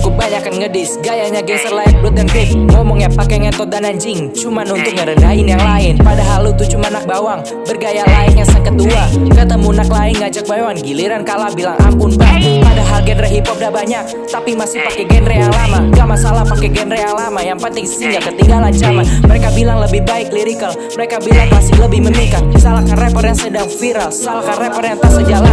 kebanyakan ngedis. Gayanya gangster layak blood dan grip. Ngomongnya pakai ngetot dan anjing. Cuman untuk ngerendahin yang lain. Padahal lu tuh cuma anak bawang. Bergaya layaknya sang ketua. Ketemu nak lain ngajak bayawan Giliran kalah bilang ampun bang. Padahal genre hip hop udah banyak Tapi masih pakai genre yang lama. Gak masalah pakai genre yang lama Yang penting sih gak ketinggalan zaman. Mereka bilang lebih baik lyrical Mereka bilang klasik lebih memikat. Salahkan rapper yang sedang viral Salahkan rapper yang tak sejalan.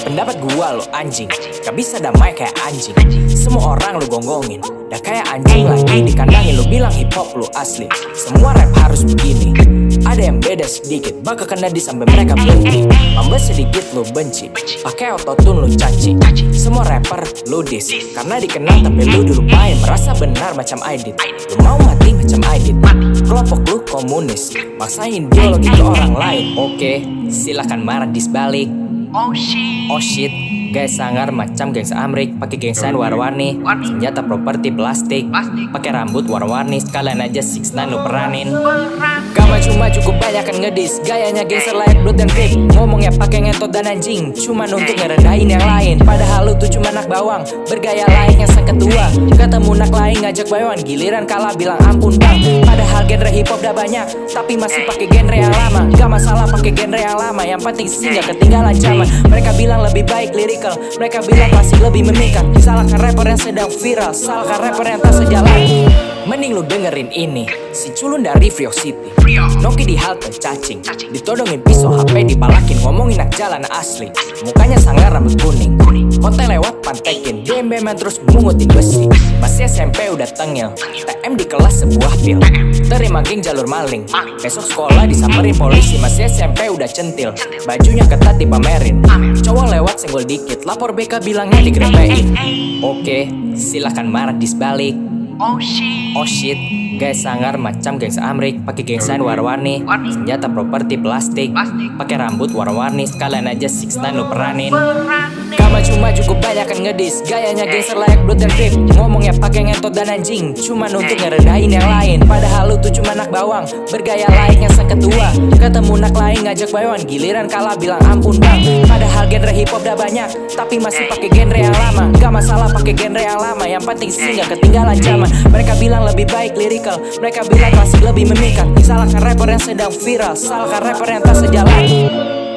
Pendapat gua lo anjing. Gak bisa damai kayak anjing Semua orang lu gonggongin. Dah kayak anjing lagi dikandangin Lu bilang hip hop lu asli. Semua rap harus begini. Ada yang beda sedikit Bakal kena di sampai mereka berhenti Mambes sedikit lu benci Pakai autotune lu caci. Semua rapper lu diss Karena dikenal tapi lu dilupain. Merasa benar macam Aidit Lu mau mati macam Aidit. Kelompok lu komunis Maksain ideologi ke orang lain. Oke silakan marah di sebalik Oh shit. Oh shit, guys sangar macam gangsa Amrik, pakai gengsan warna-warni, senjata properti plastik, pakai rambut warna-warni, sekalian aja six nine lu peranin. Gak maju-maju cukup banyak kan ngedis Gayanya gangster layak blood dan grip Ngomongnya pakai ngetot dan anjing Cuman untuk ngerendahin yang lain. Padahal lu tuh cuma anak bawang Bergaya layaknya sang ketua Ketemu nak lain ngajak bayawan Giliran kalah bilang ampun bang. Padahal udah banyak. Tapi masih pakai genre yang lama. Gak masalah pakai genre yang lama. Yang penting sih gak ketinggalan zaman. Mereka bilang lebih baik lyrical. Mereka bilang klasik lebih memikat Salahkan rapper yang sedang viral. Salahkan rapper yang tak sejalan Mending lu dengerin ini Si culun dari Rio City. Noki di halte cacing. Ditodongin pisau HP dipalakin Ngomongin nak jalan asli. Mukanya sangar rambut kuning. Konten lewat pantekin Bem-beman terus mungutin besi. Masih SMP udah tengil TM di kelas sebuah pil. Terima geng jalur maling. Besok sekolah disamperin polisi Masih SMP udah centil. Bajunya ketat dipamerin. Cowok lewat senggol dikit Lapor BK bilangnya digrepein Oke silahkan marah di sebalik Oh shit. Oh shit, guys sangar macam gangsa Amrik, pakai gengsan warna-warni, Warni. senjata properti plastik, Plastik. pakai rambut warna-warni, sekalian aja six nine lu peranin. Perang. Gak maju-maju kebanyakan ngedis. Gayanya gangster layak blood dan grip Ngomongnya pakai ngetot dan anjing. Cuman untuk ngerendahin yang lain. Padahal lu tuh cuma anak bawang. Bergaya layaknya sang ketua Ketemu nak lain ngajak bayawan Giliran kalah bilang ampun bang. Padahal genre hip hop udah banyak Tapi masih pakai genre yang lama. Gak masalah pakai genre yang lama Yang penting sih gak ketinggalan zaman. Mereka bilang lebih baik lyrical Mereka bilang klasik lebih memikat Salahkan rapper yang sedang viral Salahkan rapper yang tak sejalan